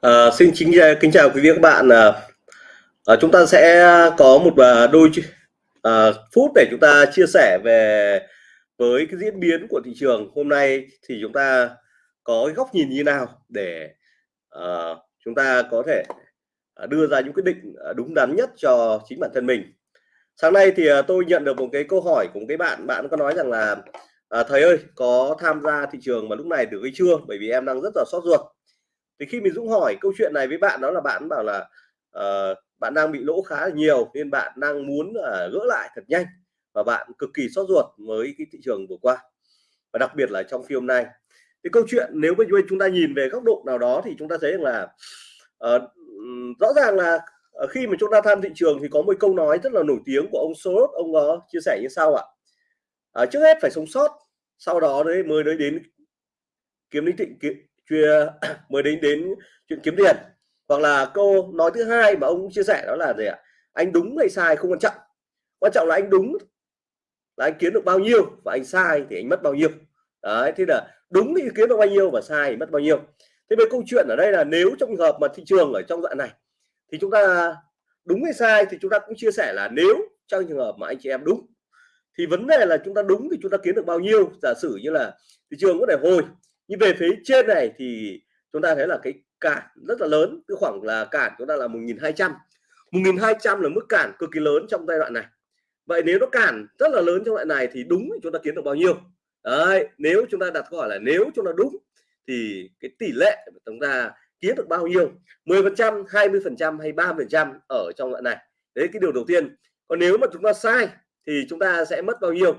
À, xin chính ờ, kính chào quý vị và các bạn. À, chúng ta sẽ có một đôi à, phút để chúng ta chia sẻ về với cái diễn biến của thị trường hôm nay thì chúng ta có cái góc nhìn như nào để à, chúng ta có thể đưa ra những quyết định đúng đắn nhất cho chính bản thân mình. Sáng nay thì tôi nhận được một cái câu hỏi của một cái bạn bạn có nói rằng là à, thầy ơi có tham gia thị trường mà lúc này được hay chưa bởi vì em đang rất là sốt ruột thì khi mình Dũng hỏi câu chuyện này với bạn đó là bạn bảo là uh, bạn đang bị lỗ khá là nhiều nên bạn đang muốn uh, gỡ lại thật nhanh và bạn cực kỳ sốt ruột với cái thị trường vừa qua và đặc biệt là trong phiên hôm nay cái câu chuyện nếu mà chúng ta nhìn về góc độ nào đó thì chúng ta thấy rằng là uh, rõ ràng là ờ, khi mà chúng ta tham thị trường thì có một câu nói rất là nổi tiếng của ông Soros ông có chia sẻ như sau ạ. À, trước hết phải sống sót sau đó đấy mới đến đến kiếm lý thịnh chưa mới đến đến chuyện kiếm tiền. Hoặc là câu nói thứ hai mà ông chia sẻ đó là gì ạ? Anh đúng hay sai không quan trọng. Quan trọng là anh đúng, là anh kiếm được bao nhiêu và anh sai thì anh mất bao nhiêu. Đấy, thế là đúng thì kiếm được bao nhiêu và sai thì mất bao nhiêu. Thế về câu chuyện ở đây là nếu trong trường hợp mà thị trường ở trong đoạn này, thì chúng ta đúng hay sai thì chúng ta cũng chia sẻ là nếu trong trường hợp mà anh chị em đúng, thì vấn đề là chúng ta đúng thì chúng ta kiếm được bao nhiêu. Giả sử như là thị trường có thể hồi nhưng về phía trên này thì chúng ta thấy là cái cản rất là lớn cái khoảng là cản chúng ta là 1.200 1.200 là mức cản cực kỳ lớn trong giai đoạn này. Vậy nếu nó cản rất là lớn trong đoạn này thì đúng chúng ta kiếm được bao nhiêu? Đấy, nếu chúng ta đặt câu hỏi là nếu chúng ta đúng thì cái tỷ lệ chúng ta kiếm được bao nhiêu? 10 phần trăm 20 phần trăm hay 30 phần trăm ở trong đoạn này? Đấy cái điều đầu tiên. Còn nếu mà chúng ta sai thì chúng ta sẽ mất bao nhiêu?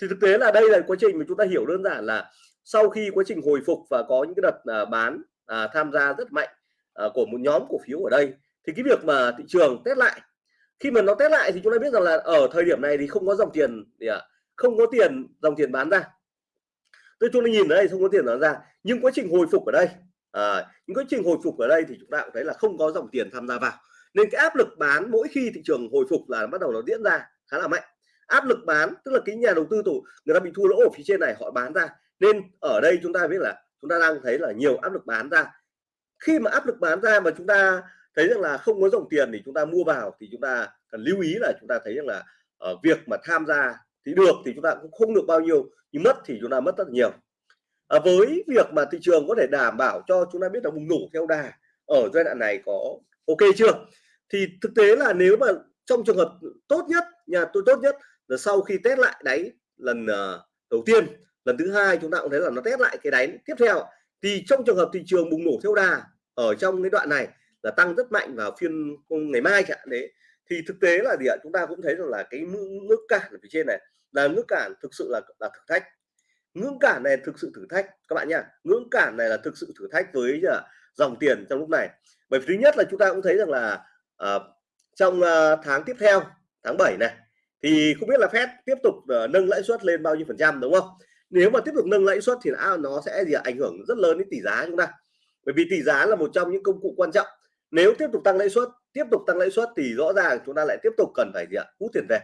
Thì thực tế là đây là quá trình mà chúng ta hiểu đơn giản là sau khi quá trình hồi phục và có những cái đợt à, bán à, tham gia rất mạnh à, của một nhóm cổ phiếu ở đây thì cái việc mà thị trường test lại khi mà nó test lại thì chúng ta biết rằng là ở thời điểm này thì không có dòng tiền gì à, không có tiền dòng tiền bán ra. Tôi chúng ta nhìn ở đây không có tiền bán ra nhưng quá trình hồi phục ở đây à, những quá trình hồi phục ở đây thì chúng ta cũng thấy là không có dòng tiền tham gia vào. Nên cái áp lực bán mỗi khi thị trường hồi phục là bắt đầu nó diễn ra khá là mạnh. Áp lực bán tức là cái nhà đầu tư tổ người ta bị thua lỗ ở phía trên này họ bán ra nên ở đây chúng ta biết là chúng ta đang thấy là nhiều áp lực bán ra. Khi mà áp lực bán ra mà chúng ta thấy rằng là không có dòng tiền thì chúng ta mua vào thì chúng ta cần lưu ý là chúng ta thấy rằng là ở việc mà tham gia thì được thì chúng ta cũng không được bao nhiêu nhưng mất thì chúng ta mất rất nhiều. À, với việc mà thị trường có thể đảm bảo cho chúng ta biết là bùng nổ theo đà ở giai đoạn này có ok chưa? Thì thực tế là nếu mà trong trường hợp tốt nhất nhà tôi tốt nhất là sau khi test lại đáy lần uh, đầu tiên lần thứ hai chúng ta cũng thấy là nó test lại cái đáy. Tiếp theo thì trong trường hợp thị trường bùng nổ theo đà ở trong cái đoạn này là tăng rất mạnh vào phiên ngày mai chẳng đấy. Thì thực tế là gì ạ? Chúng ta cũng thấy rằng là cái ngưỡng cản ở phía trên này là ngưỡng cản thực sự là là thử thách. Ngưỡng cản này thực sự thử thách các bạn nhá. Ngưỡng cản này là thực sự thử thách với à, dòng tiền trong lúc này. Bởi vì thứ nhất là chúng ta cũng thấy rằng là uh, trong uh, tháng tiếp theo tháng 7 này thì không biết là Fed tiếp tục uh, nâng lãi suất lên bao nhiêu phần trăm đúng không? Nếu mà tiếp tục nâng lãi suất thì nó sẽ gì ảnh hưởng rất lớn đến tỷ giá chúng ta. Bởi vì tỷ giá là một trong những công cụ quan trọng. Nếu tiếp tục tăng lãi suất tiếp tục tăng lãi suất thì rõ ràng chúng ta lại tiếp tục cần phải gì ạ hút tiền về.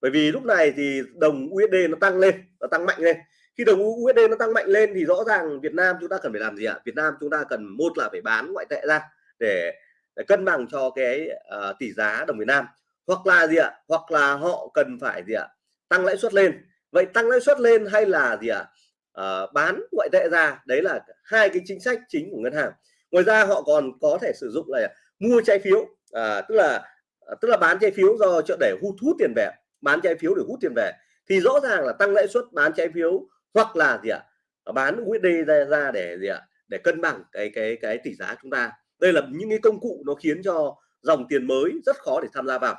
Bởi vì lúc này thì đồng USD nó tăng lên nó tăng mạnh lên. Khi đồng USD nó tăng mạnh lên thì rõ ràng Việt Nam chúng ta cần phải làm gì ạ? Việt Nam chúng ta cần một là phải bán ngoại tệ ra để, để cân bằng cho cái uh, tỷ giá đồng Việt Nam. Hoặc là gì ạ? Hoặc là họ cần phải gì ạ? Tăng lãi suất lên vậy tăng lãi suất lên hay là gì ạ à? bán ngoại tệ ra đấy là hai cái chính sách chính của ngân hàng ngoài ra họ còn có thể sử dụng là mua trái phiếu à, tức là à, tức là bán trái phiếu do chợ để hút hút tiền về bán trái phiếu để hút tiền về thì rõ ràng là tăng lãi suất bán trái phiếu hoặc là gì ạ à? bán USD ra, ra để gì ạ à? để cân bằng cái cái cái tỷ giá chúng ta đây là những cái công cụ nó khiến cho dòng tiền mới rất khó để tham gia vào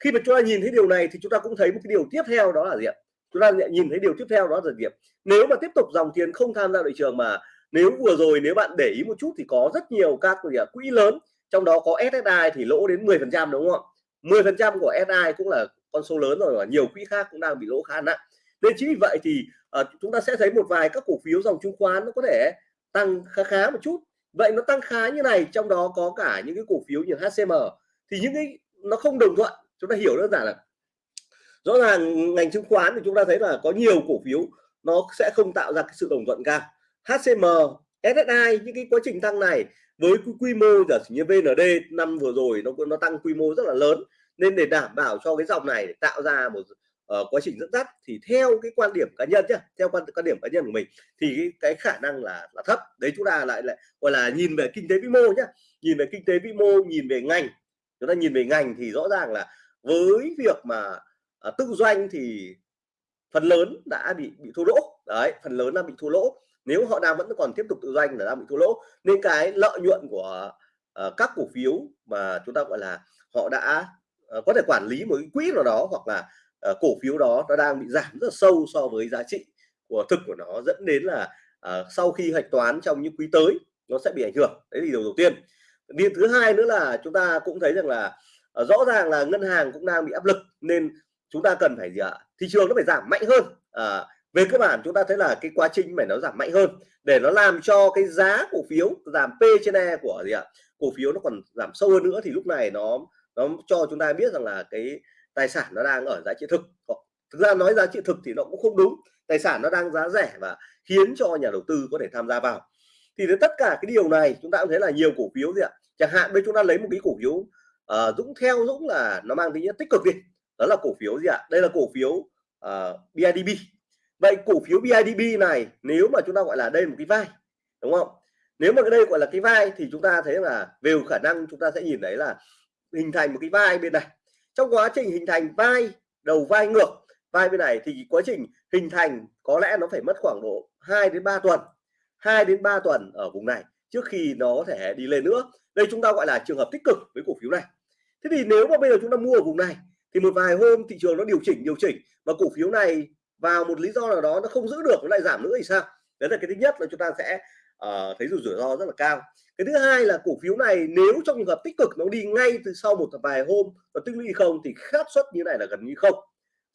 khi mà chúng ta nhìn thấy điều này thì chúng ta cũng thấy một cái điều tiếp theo đó là gì ạ chúng ta nhìn thấy điều tiếp theo đó là gì nếu mà tiếp tục dòng tiền không tham gia thị trường mà nếu vừa rồi nếu bạn để ý một chút thì có rất nhiều các quỹ lớn trong đó có SSI thì lỗ đến 10 phần trăm đúng không 10 phần trăm của SSI cũng là con số lớn rồi và nhiều quỹ khác cũng đang bị lỗ khá nặng. Nên chính vì vậy thì uh, chúng ta sẽ thấy một vài các cổ phiếu dòng chứng khoán nó có thể tăng khá khá một chút. Vậy nó tăng khá như này trong đó có cả những cái cổ phiếu như HCM thì những cái nó không đồng thuận. Chúng ta hiểu đơn giản là rõ ràng ngành chứng khoán thì chúng ta thấy là có nhiều cổ phiếu nó sẽ không tạo ra cái sự đồng thuận cao. HCM SSI những cái quá trình tăng này với quy mô giả sử như VND năm vừa rồi nó nó tăng quy mô rất là lớn nên để đảm bảo cho cái dòng này để tạo ra một uh, quá trình dẫn dắt thì theo cái quan điểm cá nhân nhé theo quan quan điểm cá nhân của mình thì cái, cái khả năng là là thấp. Đấy chúng ta lại lại gọi là nhìn về kinh tế vĩ mô nhé nhìn về kinh tế vĩ mô nhìn về ngành. Chúng ta nhìn về ngành thì rõ ràng là với việc mà Ờ, à, tự doanh thì phần lớn đã bị bị thua lỗ. Đấy phần lớn là bị thua lỗ. Nếu họ đang vẫn còn tiếp tục tự doanh là đang bị thua lỗ. Nên cái lợi nhuận của uh, các cổ phiếu mà chúng ta gọi là họ đã uh, có thể quản lý một cái quỹ nào đó hoặc là uh, cổ phiếu đó nó đang bị giảm rất là sâu so với giá trị của thực của nó dẫn đến là uh, sau khi hạch toán trong những quý tới nó sẽ bị ảnh hưởng. Đấy thì điều đầu tiên. Điều thứ hai nữa là chúng ta cũng thấy rằng là uh, rõ ràng là ngân hàng cũng đang bị áp lực nên chúng ta cần phải gì ạ? Thị trường nó phải giảm mạnh hơn. À, về cơ bản chúng ta thấy là cái quá trình phải nó giảm mạnh hơn để nó làm cho cái giá cổ phiếu giảm P trên E của gì ạ? Cổ phiếu nó còn giảm sâu hơn nữa thì lúc này nó nó cho chúng ta biết rằng là cái tài sản nó đang ở giá trị thực. Thực ra nói giá trị thực thì nó cũng không đúng. Tài sản nó đang giá rẻ và khiến cho nhà đầu tư có thể tham gia vào. Thì tất cả cái điều này chúng ta cũng thấy là nhiều cổ phiếu gì ạ? Chẳng hạn bây chúng ta lấy một cái cổ phiếu uh, Dũng theo Dũng là nó mang tính chất tích cực đi đó là cổ phiếu gì ạ? Đây là cổ phiếu ờ, uh, BIDB vậy cổ phiếu BIDB này nếu mà chúng ta gọi là đây một cái vai đúng không? Nếu mà cái đây gọi là cái vai thì chúng ta thấy là về khả năng chúng ta sẽ nhìn thấy là hình thành một cái vai bên này. Trong quá trình hình thành vai đầu vai ngược vai bên này thì quá trình hình thành có lẽ nó phải mất khoảng độ 2 đến 3 tuần. 2 đến 3 tuần ở vùng này trước khi nó có thể đi lên nữa. Đây chúng ta gọi là trường hợp tích cực với cổ phiếu này. Thế thì nếu mà bây giờ chúng ta mua ở vùng này thì một vài hôm thị trường nó điều chỉnh điều chỉnh và cổ phiếu này vào một lý do nào đó nó không giữ được nó lại giảm nữa thì sao? Đấy là cái thứ nhất là chúng ta sẽ uh, thấy rủi ro rất là cao. Cái thứ hai là cổ phiếu này nếu trong trường hợp tích cực nó đi ngay từ sau một vài hôm nó tích lũy không thì xác suất như này là gần như không.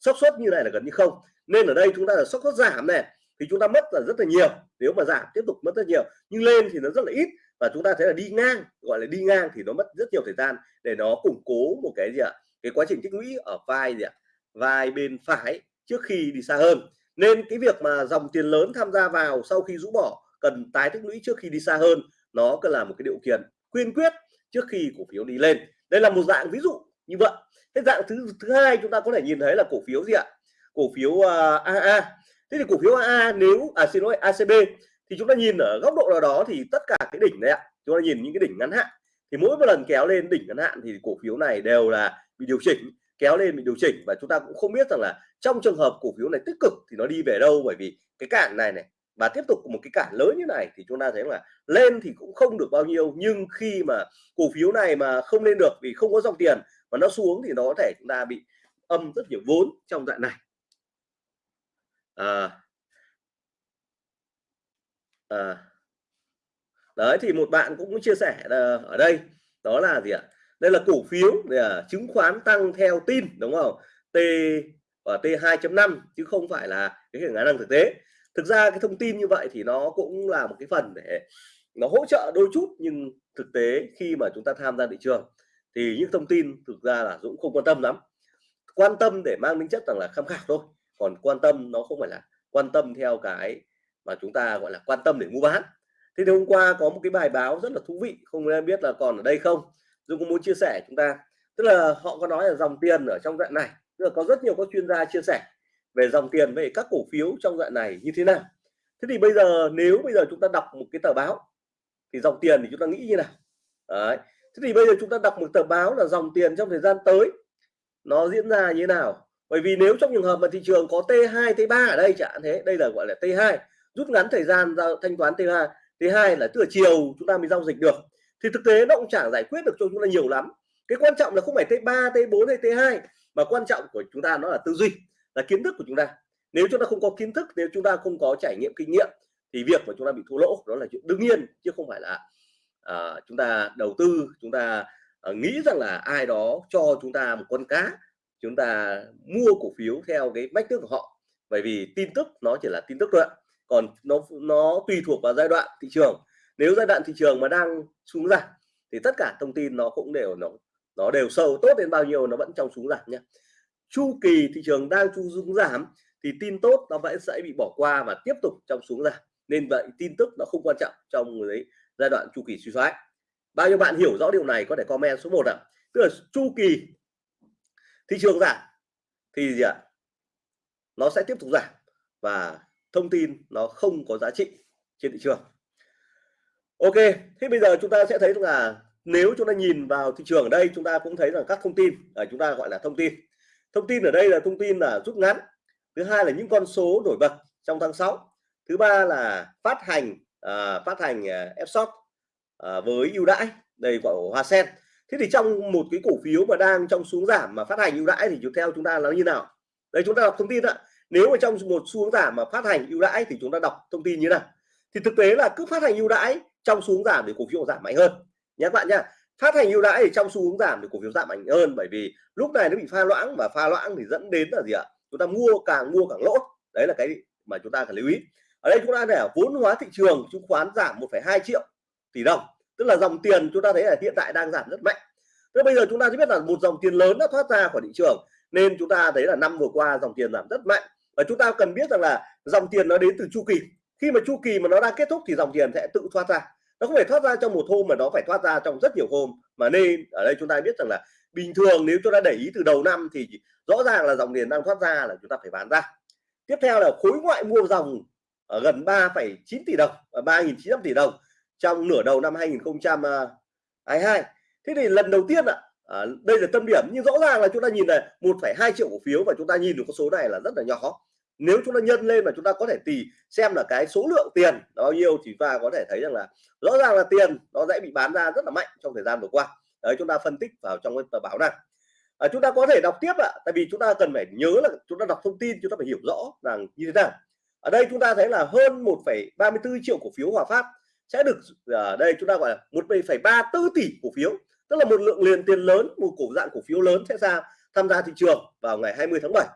Xác suất như này là gần như không. Nên ở đây chúng ta là xác suất giảm này thì chúng ta mất là rất là nhiều. Nếu mà giảm tiếp tục mất rất nhiều nhưng lên thì nó rất là ít và chúng ta thấy là đi ngang gọi là đi ngang thì nó mất rất nhiều thời gian để nó củng cố một cái gì ạ? Cái quá trình tích lũy ở vai gì ạ? Vai bên phải trước khi đi xa hơn. Nên cái việc mà dòng tiền lớn tham gia vào sau khi rũ bỏ cần tái tích lũy trước khi đi xa hơn nó cần là một cái điều kiện quyên quyết trước khi cổ phiếu đi lên. Đây là một dạng ví dụ như vậy. Cái dạng thứ thứ hai chúng ta có thể nhìn thấy là cổ phiếu gì ạ? Cổ phiếu à, uh, AA thế thì cổ phiếu AA nếu à xin lỗi ACB thì chúng ta nhìn ở góc độ nào đó thì tất cả cái đỉnh này ạ chúng ta nhìn những cái đỉnh ngắn hạn. Thì mỗi một lần kéo lên đỉnh ngắn hạn thì cổ phiếu này đều là mình điều chỉnh kéo lên bị điều chỉnh và chúng ta cũng không biết rằng là trong trường hợp cổ phiếu này tích cực thì nó đi về đâu. Bởi vì cái cản này này và tiếp tục một cái cản lớn như này thì chúng ta thấy là lên thì cũng không được bao nhiêu. Nhưng khi mà cổ phiếu này mà không lên được vì không có dòng tiền mà nó xuống thì nó có thể chúng ta bị âm rất nhiều vốn trong đoạn này. À, à, đấy thì một bạn cũng chia sẻ ờ, ở đây đó là gì ạ? Đây là cổ phiếu là chứng khoán tăng theo tin, đúng không? T và T 2.5 chứ không phải là cái khả năng thực tế. Thực ra cái thông tin như vậy thì nó cũng là một cái phần để nó hỗ trợ đôi chút, nhưng thực tế khi mà chúng ta tham gia thị trường thì những thông tin thực ra là Dũng không quan tâm lắm. Quan tâm để mang tính chất rằng là tham khảo thôi, còn quan tâm nó không phải là quan tâm theo cái mà chúng ta gọi là quan tâm để mua bán. Thế thì hôm qua có một cái bài báo rất là thú vị, không biết là còn ở đây không? Dung cũng muốn chia sẻ chúng ta. Tức là họ có nói là dòng tiền ở trong đoạn này. Tức là có rất nhiều các chuyên gia chia sẻ về dòng tiền về các cổ phiếu trong đoạn này như thế nào. Thế thì bây giờ, nếu bây giờ chúng ta đọc một cái tờ báo, thì dòng tiền thì chúng ta nghĩ như nào? Đấy. thế thì bây giờ chúng ta đọc một tờ báo là dòng tiền trong thời gian tới, nó diễn ra như thế nào? Bởi vì nếu trong trường hợp mà thị trường có T2 T3 ở đây chẳng thế, đây là gọi là T2 rút ngắn thời gian giao thanh toán T2 T2 là từ chiều chúng ta mới giao dịch được thì thực tế nó cũng chẳng giải quyết được cho chúng ta nhiều lắm. Cái quan trọng là không phải T3 T4 hay T2 mà quan trọng của chúng ta nó là tư duy là kiến thức của chúng ta. Nếu chúng ta không có kiến thức nếu chúng ta không có trải nghiệm kinh nghiệm thì việc mà chúng ta bị thua lỗ đó là chuyện đương nhiên chứ không phải là uh, chúng ta đầu tư chúng ta uh, nghĩ rằng là ai đó cho chúng ta một con cá chúng ta mua cổ phiếu theo cái mách thức của họ. Bởi vì tin tức nó chỉ là tin tức thôi còn nó nó tùy thuộc vào giai đoạn thị trường nếu giai đoạn thị trường mà đang xuống giảm, thì tất cả thông tin nó cũng đều, nó nó đều sâu, tốt đến bao nhiêu nó vẫn trong xuống giảm nhé. Chu kỳ thị trường đang chu xuống giảm, thì tin tốt nó vẫn sẽ bị bỏ qua và tiếp tục trong xuống giảm. Nên vậy tin tức nó không quan trọng trong đấy giai đoạn chu kỳ suy thoái. Bao nhiêu bạn hiểu rõ điều này có thể comment số 1 ạ. Tức là chu kỳ thị trường giảm, thì gì ạ? Nó sẽ tiếp tục giảm và thông tin nó không có giá trị trên thị trường ok thế bây giờ chúng ta sẽ thấy là nếu chúng ta nhìn vào thị trường ở đây chúng ta cũng thấy rằng các thông tin ở chúng ta gọi là thông tin. Thông tin ở đây là thông tin là rút ngắn. Thứ hai là những con số nổi bật trong tháng 6 thứ ba là phát hành uh, phát hành uh, f uh, với ưu đãi đây của hoa sen. Thế thì trong một cái cổ phiếu mà đang trong xuống giảm mà phát hành ưu đãi thì theo chúng ta là như nào? Đây chúng ta đọc thông tin ạ. Nếu mà trong một xuống giảm mà phát hành ưu đãi thì chúng ta đọc thông tin như nào? Thì thực tế là cứ phát hành ưu đãi trong xuống giảm thì cổ phiếu giảm mạnh hơn. Nhé các bạn nhá phát hành ưu đãi thì trong xu hướng giảm thì cổ phiếu giảm mạnh hơn bởi vì lúc này nó bị pha loãng và pha loãng thì dẫn đến là gì ạ? Chúng ta mua càng mua càng lỗ. Đấy là cái mà chúng ta cần lưu ý. Ở đây chúng ta để vốn hóa thị trường chứng khoán giảm 1,2 triệu tỷ đồng. Tức là dòng tiền chúng ta thấy là hiện tại đang giảm rất mạnh. Thế bây giờ chúng ta chỉ biết là một dòng tiền lớn đã thoát ra khỏi thị trường nên chúng ta thấy là năm vừa qua dòng tiền giảm rất mạnh. Và chúng ta cần biết rằng là dòng tiền nó đến từ chu kỳ. Khi mà chu kỳ mà nó đang kết thúc thì dòng tiền sẽ tự thoát ra nó không phải thoát ra trong một hôm mà nó phải thoát ra trong rất nhiều hôm. Mà nên ở đây chúng ta biết rằng là bình thường nếu chúng ta để ý từ đầu năm thì rõ ràng là dòng tiền đang thoát ra là chúng ta phải bán ra. Tiếp theo là khối ngoại mua dòng ở gần 3,9 tỷ đồng và 3.900 tỷ đồng trong nửa đầu năm 2022 thế thì lần đầu tiên ạ à, đây là tâm điểm nhưng rõ ràng là chúng ta nhìn này 1,2 triệu cổ phiếu và chúng ta nhìn được con số này là rất là nhỏ nếu chúng ta nhân lên mà chúng ta có thể tì xem là cái số lượng tiền bao nhiêu thì ta có thể thấy rằng là rõ ràng là tiền nó dễ bị bán ra rất là mạnh trong thời gian vừa qua đấy chúng ta phân tích vào trong cái tờ báo này à, chúng ta có thể đọc tiếp ạ tại vì chúng ta cần phải nhớ là chúng ta đọc thông tin chúng ta phải hiểu rõ rằng như thế nào ở đây chúng ta thấy là hơn 1,34 triệu cổ phiếu hòa phát sẽ được ở đây chúng ta gọi là 1,34 tỷ cổ phiếu tức là một lượng liền tiền lớn một cổ dạng cổ phiếu lớn sẽ ra tham gia thị trường vào ngày 20 tháng 7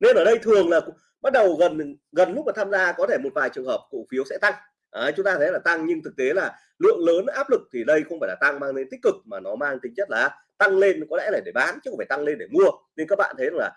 nên ở đây thường là bắt đầu gần gần lúc mà tham gia có thể một vài trường hợp cổ phiếu sẽ tăng. Đấy, chúng ta thấy là tăng nhưng thực tế là lượng lớn áp lực thì đây không phải là tăng mang đến tích cực mà nó mang tính chất là tăng lên có lẽ là để bán chứ không phải tăng lên để mua. Nên các bạn thấy là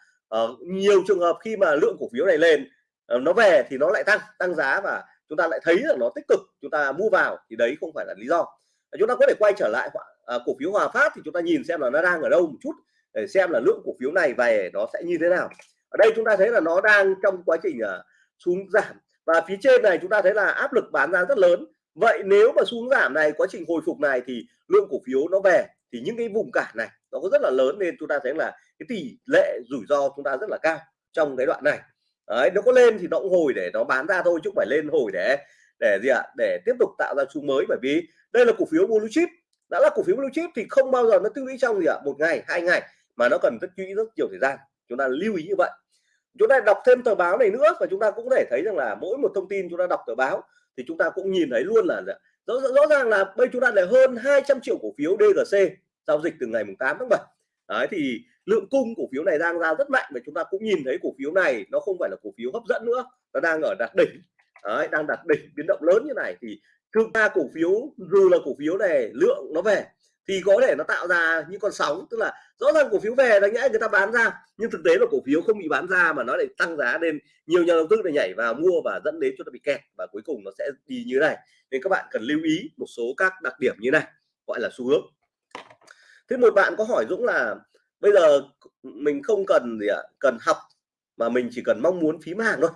uh, nhiều trường hợp khi mà lượng cổ phiếu này lên uh, nó về thì nó lại tăng tăng giá và chúng ta lại thấy là nó tích cực chúng ta mua vào thì đấy không phải là lý do. Ờ, chúng ta có thể quay trở lại uh, cổ phiếu Hòa Phát thì chúng ta nhìn xem là nó đang ở đâu một chút để xem là lượng cổ phiếu này về nó sẽ như thế nào ở đây chúng ta thấy là nó đang trong quá trình uh, xuống giảm. Và phía trên này chúng ta thấy là áp lực bán ra rất lớn. Vậy nếu mà xuống giảm này quá trình hồi phục này thì lượng cổ phiếu nó về thì những cái vùng cản này nó có rất là lớn nên chúng ta thấy là cái tỷ lệ rủi ro chúng ta rất là cao trong cái đoạn này. Đấy nó có lên thì nó cũng hồi để nó bán ra thôi chứ không phải lên hồi để để gì ạ để tiếp tục tạo ra xu mới. Bởi vì đây là cổ phiếu blue chip. Đã là cổ phiếu blue chip thì không bao giờ nó tích lũy trong gì ạ một ngày hai ngày mà nó cần tích lũy rất nhiều thời gian chúng ta lưu ý như vậy. Chúng ta đọc thêm tờ báo này nữa và chúng ta cũng có thể thấy rằng là mỗi một thông tin chúng ta đọc tờ báo thì chúng ta cũng nhìn thấy luôn là dạ, rõ, rõ ràng là bây chúng ta là hơn 200 triệu cổ phiếu DGC giao dịch từ ngày 8 tháng 7 Đấy, thì lượng cung cổ phiếu này đang ra rất mạnh và chúng ta cũng nhìn thấy cổ phiếu này nó không phải là cổ phiếu hấp dẫn nữa nó đang ở đạt đỉnh. Đấy, đang đạt đỉnh biến động lớn như này thì thực ra cổ phiếu dù là cổ phiếu này lượng nó về thì có thể nó tạo ra những con sóng, tức là rõ ràng cổ phiếu về đáng nhẽ người ta bán ra, nhưng thực tế là cổ phiếu không bị bán ra mà nó lại tăng giá nên nhiều nhà đầu tư lại nhảy vào mua và dẫn đến cho nó bị kẹt và cuối cùng nó sẽ đi như này. Nên các bạn cần lưu ý một số các đặc điểm như này, gọi là xu hướng. Thế một bạn có hỏi Dũng là bây giờ mình không cần gì ạ, cần học mà mình chỉ cần mong muốn phím hàng thôi.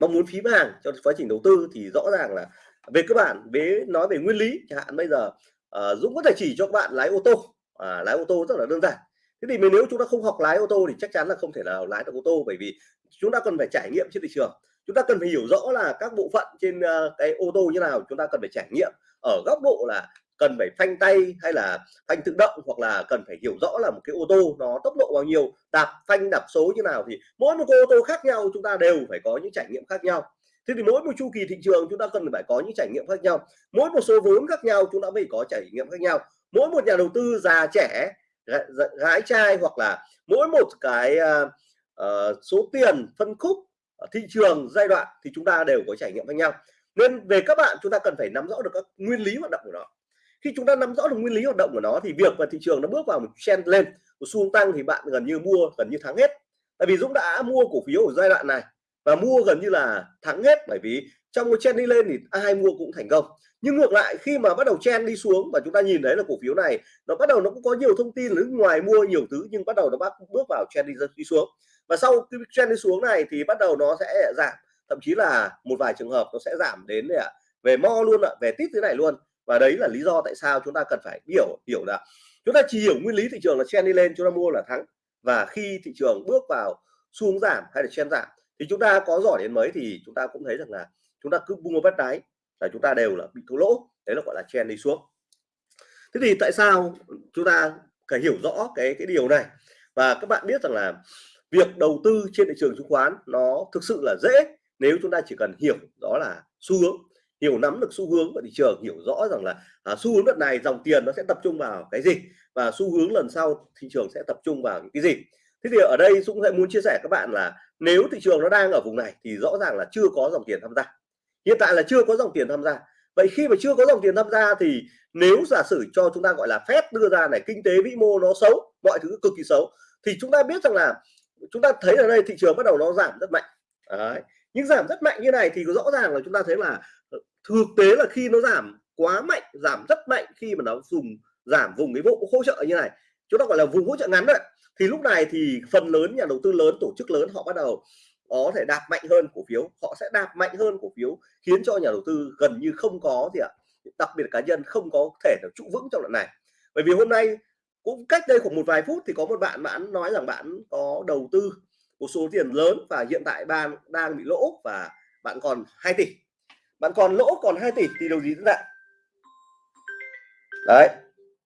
Mong muốn phím hàng cho quá trình đầu tư thì rõ ràng là về cơ bản, về nói về nguyên lý, chẳng hạn bây giờ à, Dũng có thể chỉ cho các bạn lái ô tô. À, lái ô tô rất là đơn giản. Thế thì nếu chúng ta không học lái ô tô thì chắc chắn là không thể nào lái được ô tô bởi vì chúng ta cần phải trải nghiệm trên thị trường. Chúng ta cần phải hiểu rõ là các bộ phận trên uh, cái ô tô như nào chúng ta cần phải trải nghiệm ở góc độ là cần phải phanh tay hay là phanh tự động hoặc là cần phải hiểu rõ là một cái ô tô nó tốc độ bao nhiêu đạp phanh đạp số như nào. Thì mỗi một cái ô tô khác nhau chúng ta đều phải có những trải nghiệm khác nhau thế thì mỗi một chu kỳ thị trường chúng ta cần phải có những trải nghiệm khác nhau. Mỗi một số vốn khác nhau chúng ta phải có trải nghiệm khác nhau. Mỗi một nhà đầu tư già trẻ gái trai hoặc là mỗi một cái uh, uh, số tiền phân khúc thị trường giai đoạn thì chúng ta đều có trải nghiệm khác nhau. Nên về các bạn chúng ta cần phải nắm rõ được các nguyên lý hoạt động của nó. Khi chúng ta nắm rõ được nguyên lý hoạt động của nó thì việc mà thị trường nó bước vào một trend lên một xu tăng thì bạn gần như mua gần như thắng hết. Tại vì Dũng đã mua cổ phiếu ở giai đoạn này và mua gần như là thắng hết bởi vì trong cái chen đi lên thì ai mua cũng thành công. Nhưng ngược lại khi mà bắt đầu chen đi xuống và chúng ta nhìn thấy là cổ phiếu này nó bắt đầu nó cũng có nhiều thông tin nước ngoài mua nhiều thứ nhưng bắt đầu nó bắt bước vào chen đi, đi xuống. Và sau cái chen đi xuống này thì bắt đầu nó sẽ giảm. Thậm chí là một vài trường hợp nó sẽ giảm đến để về mo luôn ạ về tít thế này luôn. Và đấy là lý do tại sao chúng ta cần phải hiểu hiểu là chúng ta chỉ hiểu nguyên lý thị trường là chen đi lên chúng ta mua là thắng. Và khi thị trường bước vào xuống giảm hay là chen giảm thì chúng ta có giỏi đến mấy thì chúng ta cũng thấy rằng là chúng ta cứ bung bắt đáy là chúng ta đều là bị thua lỗ. Đấy là gọi là chen đi xuống. Thế thì tại sao chúng ta phải hiểu rõ cái cái điều này? Và các bạn biết rằng là việc đầu tư trên thị trường chứng khoán nó thực sự là dễ nếu chúng ta chỉ cần hiểu đó là xu hướng hiểu nắm được xu hướng của thị trường hiểu rõ rằng là à, xu hướng đợt này dòng tiền nó sẽ tập trung vào cái gì và xu hướng lần sau thị trường sẽ tập trung vào những cái gì. Thế thì ở đây Dũng sẽ muốn chia sẻ các bạn là nếu thị trường nó đang ở vùng này thì rõ ràng là chưa có dòng tiền tham gia. Hiện tại là chưa có dòng tiền tham gia. Vậy khi mà chưa có dòng tiền tham gia thì nếu giả sử cho chúng ta gọi là phép đưa ra này, kinh tế vĩ mô nó xấu, mọi thứ cực kỳ xấu, thì chúng ta biết rằng là chúng ta thấy ở đây thị trường bắt đầu nó giảm rất mạnh. Đấy. nhưng giảm rất mạnh như này thì rõ ràng là chúng ta thấy là ờ, thực tế là khi nó giảm quá mạnh, giảm rất mạnh khi mà nó dùng, giảm vùng cái bộ hỗ trợ như này, chúng ta gọi là vùng hỗ trợ ngắn đấy thì lúc này thì phần lớn nhà đầu tư lớn, tổ chức lớn họ bắt đầu có thể đạp mạnh hơn cổ phiếu. Họ sẽ đạp mạnh hơn cổ phiếu, khiến cho nhà đầu tư gần như không có gì ạ, đặc biệt cá nhân không có thể được trụ vững trong đoạn này. Bởi vì hôm nay cũng cách đây khoảng một vài phút thì có một bạn bạn nói rằng bạn có đầu tư một số tiền lớn và hiện tại bạn đang bị lỗ và bạn còn 2 tỷ. Bạn còn lỗ còn 2 tỷ thì điều gì thế ạ đấy.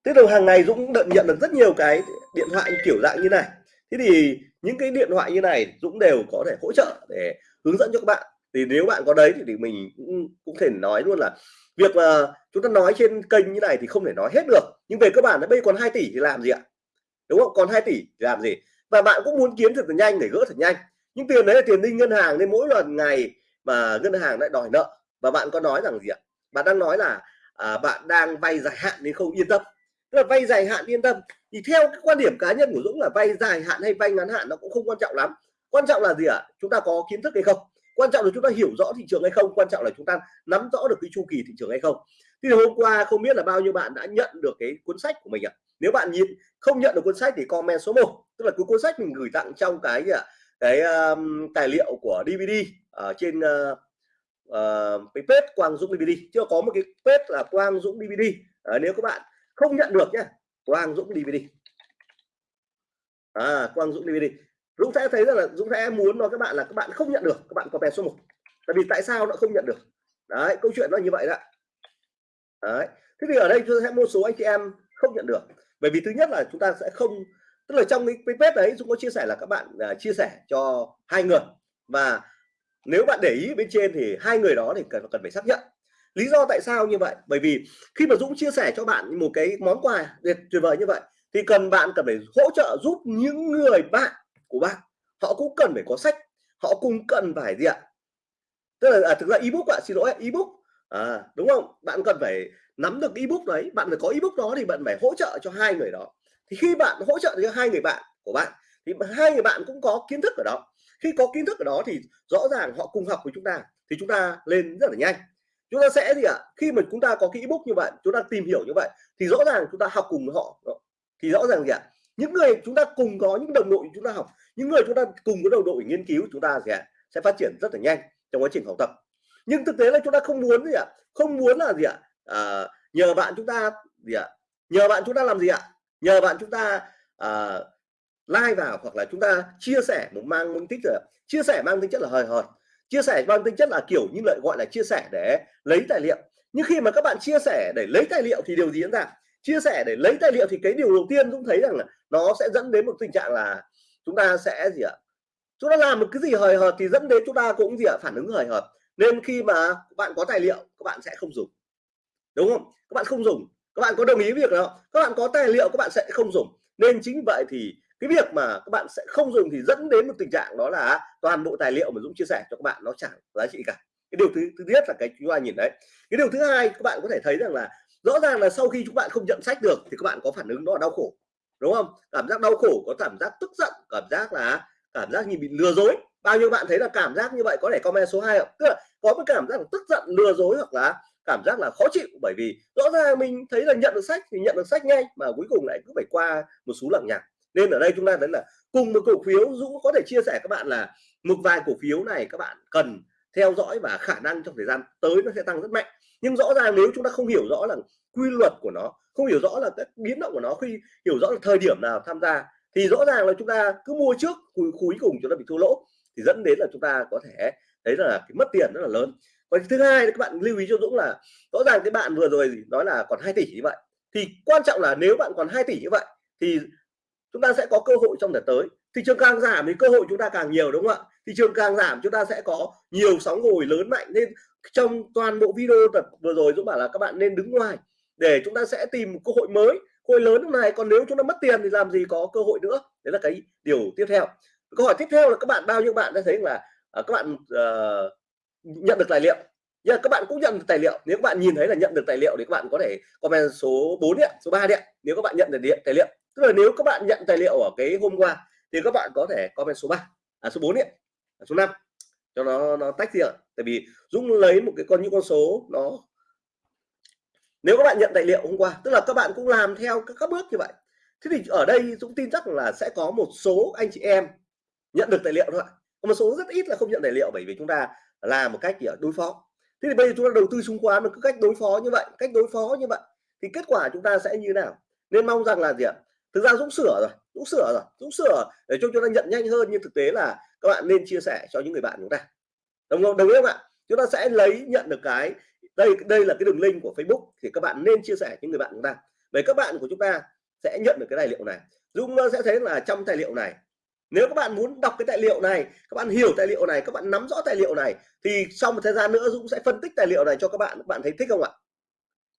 Thế là hàng ngày Dũng nhận được rất nhiều cái điện thoại kiểu dạng như này. Thế thì những cái điện thoại như này Dũng đều có thể hỗ trợ để hướng dẫn cho các bạn. Thì nếu bạn có đấy thì mình cũng cũng thể nói luôn là việc mà chúng ta nói trên kênh như này thì không thể nói hết được. Nhưng về cơ bản là bây còn 2 tỷ thì làm gì ạ? Đúng không? Còn 2 tỷ thì làm gì? Và bạn cũng muốn kiếm thật nhanh để gỡ thật nhanh. Nhưng tiền đấy là tiền đi ngân hàng nên mỗi lần ngày mà ngân hàng lại đòi nợ. Và bạn có nói rằng gì ạ? Bạn đang nói là à, bạn đang vay dài hạn nên không yên tâm. Tức là vay dài hạn yên tâm thì theo cái quan điểm cá nhân của Dũng là vay dài hạn hay vay ngắn hạn nó cũng không quan trọng lắm. Quan trọng là gì ạ? Chúng ta có kiến thức hay không? Quan trọng là chúng ta hiểu rõ thị trường hay không? Quan trọng là chúng ta nắm rõ được cái chu kỳ thị trường hay không? Thì hôm qua không biết là bao nhiêu bạn đã nhận được cái cuốn sách của mình ạ? Nếu bạn nhìn không nhận được cuốn sách thì comment số 1 tức là cái cuốn sách mình gửi tặng trong cái gì ạ? Cái um, tài liệu của DVD ở trên uh, uh, cái page Quang Dũng DVD chưa có một cái page là Quang Dũng DVD à, ờ, nếu các bạn không nhận được nhé Quang Dũng DVD à Quang Dũng DVD Dũng sẽ thấy rằng là Dũng sẽ muốn nói các bạn là các bạn không nhận được các bạn có bè số 1 tại vì tại sao nó không nhận được? Đấy câu chuyện nó như vậy đó. Đấy. Thế thì ở đây tôi sẽ một số anh chị em không nhận được. Bởi vì thứ nhất là chúng ta sẽ không tức là trong cái page đấy Dũng có chia sẻ là các bạn uh, chia sẻ cho hai người. Và nếu bạn để ý bên trên thì hai người đó thì cần cần phải xác nhận lý do tại sao như vậy? Bởi vì khi mà Dũng chia sẻ cho bạn một cái món quà tuyệt tuyệt vời như vậy thì cần bạn cần phải hỗ trợ giúp những người bạn của bạn. Họ cũng cần phải có sách họ cũng cần phải gì ạ? Tức là à, thực ra ebook ạ xin lỗi ebook. À, đúng không? Bạn cần phải nắm được ebook đấy bạn phải có ebook đó thì bạn phải hỗ trợ cho hai người đó. Thì khi bạn hỗ trợ cho hai người bạn của bạn thì hai người bạn cũng có kiến thức ở đó. Khi có kiến thức ở đó thì rõ ràng họ cùng học với chúng ta thì chúng ta lên rất là nhanh chúng ta sẽ gì ạ khi mà chúng ta có cái ebook như vậy chúng ta tìm hiểu như vậy thì rõ ràng chúng ta học cùng với họ thì rõ ràng gì ạ những người chúng ta cùng có những đồng đội chúng ta học những người chúng ta cùng có đồng đội nghiên cứu chúng ta gì ạ sẽ phát triển rất là nhanh trong quá trình học tập nhưng thực tế là chúng ta không muốn gì ạ không muốn là gì ạ à, nhờ bạn chúng ta gì ạ nhờ bạn chúng ta làm gì ạ nhờ bạn chúng ta à, like vào hoặc là chúng ta chia sẻ một mang mục tích rồi chia sẻ mang tính chất là hời hợt chia sẻ mang tính chất là kiểu như lợi gọi là chia sẻ để lấy tài liệu. Nhưng khi mà các bạn chia sẻ để lấy tài liệu thì điều gì diễn ra? Chia sẻ để lấy tài liệu thì cái điều đầu tiên cũng thấy rằng là nó sẽ dẫn đến một tình trạng là chúng ta sẽ gì ạ? Chúng ta làm một cái gì hời hợt thì dẫn đến chúng ta cũng gì ạ? Phản ứng hời hợt. Nên khi mà các bạn có tài liệu, các bạn sẽ không dùng. Đúng không? Các bạn không dùng. Các bạn có đồng ý việc đó. Các bạn có tài liệu, các bạn sẽ không dùng. Nên chính vậy thì cái việc mà các bạn sẽ không dùng thì dẫn đến một tình trạng đó là toàn bộ tài liệu mà Dũng chia sẻ cho các bạn nó chẳng giá trị cả. Cái điều thứ thứ nhất là cái chúng ta nhìn đấy. Cái điều thứ hai, các bạn có thể thấy rằng là rõ ràng là sau khi chúng bạn không nhận sách được thì các bạn có phản ứng đó là đau khổ, đúng không? Cảm giác đau khổ, có cảm giác tức giận, cảm giác là, cảm giác như bị lừa dối. Bao nhiêu bạn thấy là cảm giác như vậy, có thể comment số 2 không? Tức là có cái cảm giác là tức giận, lừa dối hoặc là cảm giác là khó chịu. Bởi vì rõ ràng mình thấy là nhận được sách thì nhận được sách ngay, mà cuối cùng lại cứ phải qua một số lằng nhằng nên ở đây chúng ta thấy là cùng một cổ phiếu Dũng có thể chia sẻ các bạn là một vài cổ phiếu này các bạn cần theo dõi và khả năng trong thời gian tới nó sẽ tăng rất mạnh. Nhưng rõ ràng nếu chúng ta không hiểu rõ là quy luật của nó không hiểu rõ là các biến động của nó khi hiểu rõ là thời điểm nào tham gia thì rõ ràng là chúng ta cứ mua trước cuối, cùng chúng ta bị thua lỗ thì dẫn đến là chúng ta có thể thấy là cái mất tiền rất là lớn. Và thứ hai các bạn lưu ý cho Dũng là rõ ràng cái bạn vừa rồi nói là còn 2 tỷ như vậy thì quan trọng là nếu bạn còn 2 tỷ như vậy thì chúng ta sẽ có cơ hội trong thời tới. Thị trường càng giảm thì cơ hội chúng ta càng nhiều đúng không ạ? Thị trường càng giảm chúng ta sẽ có nhiều sóng hồi lớn mạnh. Nên trong toàn bộ video tập vừa rồi Dũng bảo là các bạn nên đứng ngoài để chúng ta sẽ tìm một cơ hội mới. Cơ hội lớn lúc này còn nếu chúng ta mất tiền thì làm gì có cơ hội nữa? Đấy là cái điều tiếp theo. Câu hỏi tiếp theo là các bạn bao nhiêu bạn đã thấy là à, các bạn uh, nhận được tài liệu? Nhưng các bạn cũng nhận được tài liệu. Nếu các bạn nhìn thấy là nhận được tài liệu thì các bạn có thể comment số 4 điện số 3 điện nếu các bạn nhận được điện tài liệu tức là nếu các bạn nhận tài liệu ở cái hôm qua thì các bạn có thể comment số 3 à, số 4 điện à, số 5 cho nó nó tách riêng tại vì Dũng lấy một cái con những con số nó nếu các bạn nhận tài liệu hôm qua tức là các bạn cũng làm theo các, các bước như vậy. Thế thì ở đây Dũng tin chắc là sẽ có một số anh chị em nhận được tài liệu thôi ạ. Một số rất ít là không nhận tài liệu bởi vì chúng ta làm một cách gì đối phó. Thế thì bây giờ chúng ta đầu tư chứng khoán cứ cách đối phó như vậy cách đối phó như vậy thì kết quả chúng ta sẽ như thế nào? Nên mong rằng là gì ạ? Thực ra Dũng sửa rồi, Dũng sửa rồi, Dũng sửa để cho chúng ta nhận nhanh hơn, nhưng thực tế là các bạn nên chia sẻ cho những người bạn chúng ta. Đồng không đồng ý không ạ? Chúng ta sẽ lấy, nhận được cái, đây đây là cái đường link của Facebook, thì các bạn nên chia sẻ những người bạn chúng ta. Về các bạn của chúng ta sẽ nhận được cái tài liệu này. Dũng ờ, sẽ thấy là trong tài liệu này, nếu các bạn muốn đọc cái tài liệu này, các bạn hiểu tài liệu này, các bạn nắm rõ tài liệu này, thì sau một thời gian nữa Dũng sẽ phân tích tài liệu này cho các bạn. Các bạn thấy thích không ạ?